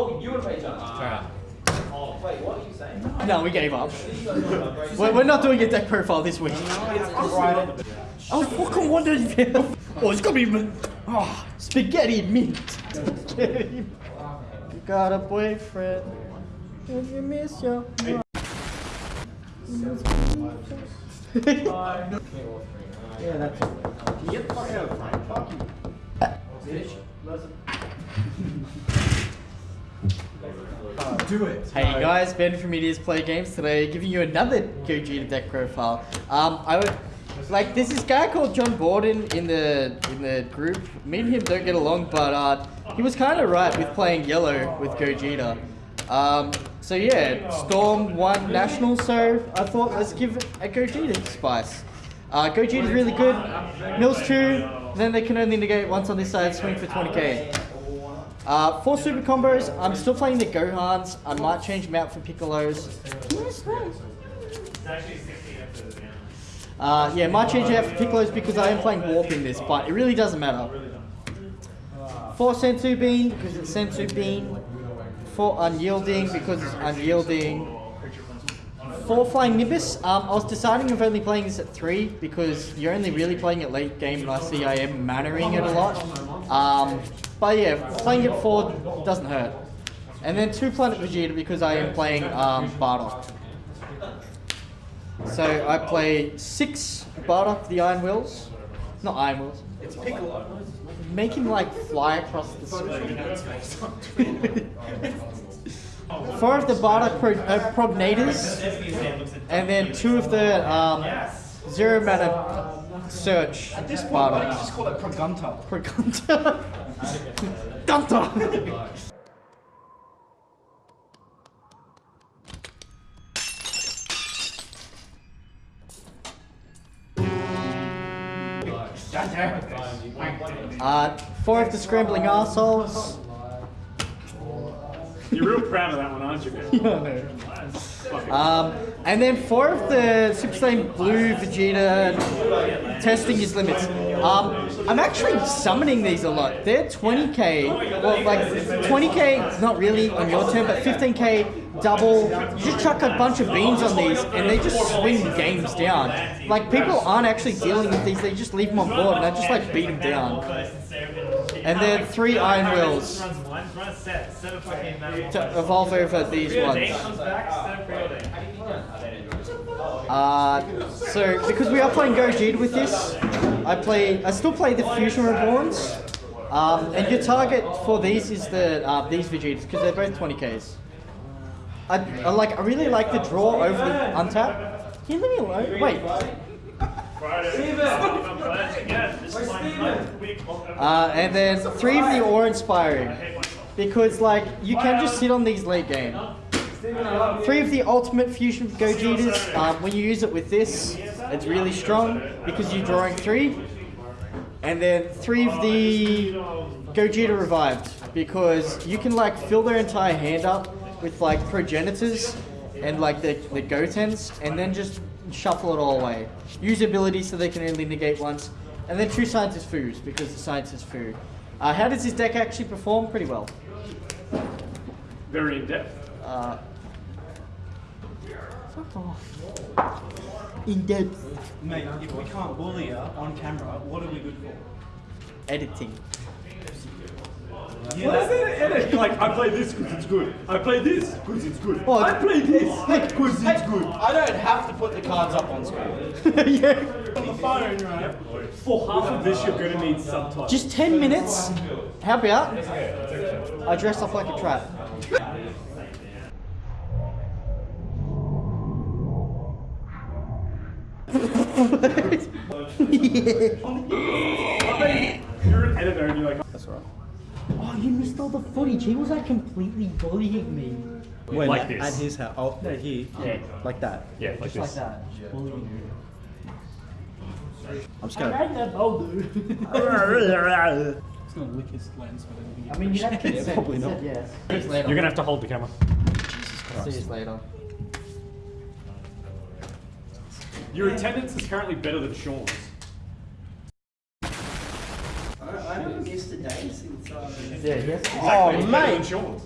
Oh, you and Ray John. Alright. Oh, wait, what are you saying? No, we gave up. We're, we're not doing a deck profile this week. Oh, fucking wonder if you. Oh, it's gonna be mint. Oh, ah, spaghetti mint. Spaghetti. You got a boyfriend. And you miss your. yeah, that's it. Can you Get the fuck out of frame. Fuck you. Uh, Bitch. Do it. Hey guys, Ben from Media's Play Games today, giving you another Gogeta deck profile. Um, I would like this guy called John Borden in the in the group. Me and him don't get along, but uh, he was kind of right with playing yellow with Gogeta. Um, so yeah, Storm won national, so I thought let's give a Gogeta spice. Uh, Gogeta's really good. Mills true. Then they can only negate once on this side, swing for 20k. Uh, four super combos. I'm still playing the Gohans. I might change them out for Piccolos. Uh, yeah, might change it out for Piccolos because I am playing Warp in this, but it really doesn't matter. Four Senzu Bean because it's Senzu Bean. Four Unyielding because it's Unyielding. Four Flying Nimbus. Um, I was deciding of only playing this at three because you're only really playing it late game and I see I am mannering it a lot. Um, but yeah, playing it four doesn't hurt. And then two Planet Vegeta because I am playing um, Bardock. So I play six Bardock the Iron Wheels. Not Iron Wheels. It's pickle. Make him like fly across the screen. Four of the Bardock pro uh, Prognators. And then two of the um, Zero Mana Search At this point, why don't you just call it Progunta? Progunta. Gunta. Uh, four of the Scrambling Arseholes. You're real proud of that one, aren't you, man? Um, and then four of the Super Saiyan Blue Vegeta testing his limits. Um, I'm actually summoning these a lot. They're 20k, well, like 20k, not really on your turn, but 15k double. You just chuck a bunch of beans on these, and they just swing games down. Like people aren't actually dealing with these; they just leave them on board, and I just like beat them down. And then three Iron Wills to evolve over these ones. Uh, so because we are playing Gogeta with this, I play. I still play the Fusion Reborns. Um, and your target for these is the uh, these Vegetas because they're both 20ks. I, I like. I really like the draw over the untap. Can you leave me alone? Wait. Uh, and then three of the awe inspiring because like you can just sit on these late game. Three of the ultimate fusion Gogetas. Um, when you use it with this, it's really strong because you're drawing three. And then three of the Gogeta revived because you can like fill their entire hand up with like progenitors and like the, the Gotens and then just shuffle it all away. Use abilities so they can only negate once. And then two scientist foods because the science is food. Uh, how does this deck actually perform? Pretty well. Very in depth. Uh, fuck off. In depth Mate, if we can't bully her on camera, what are we good for? editing. What is that edit? Like, I play this because it's good. I play this because it's good. Well, I play this because it's good. I don't have to put the cards up on screen. yeah. On the phone, right? For half of this, you're gonna need subtitles. Just 10 minutes. How about I dress up like a trap? You're an editor and you're like, That's right. Oh, you missed all the footage. He was like completely bullying me. When Like at, this. at his house. Oh, no, here. Yeah. Like that. yeah, like Just like that. Just bullying me. I'm just I gonna. made that boulder. It's gonna lick his lens for them. I mean, you have consent. probably not. Yes. You later. You're gonna have to hold the camera. Jesus Christ. See you later. Your attendance is currently better than Sean's. I haven't missed a day since. Uh, Yeah, yes. Exactly, it's better than Sean's.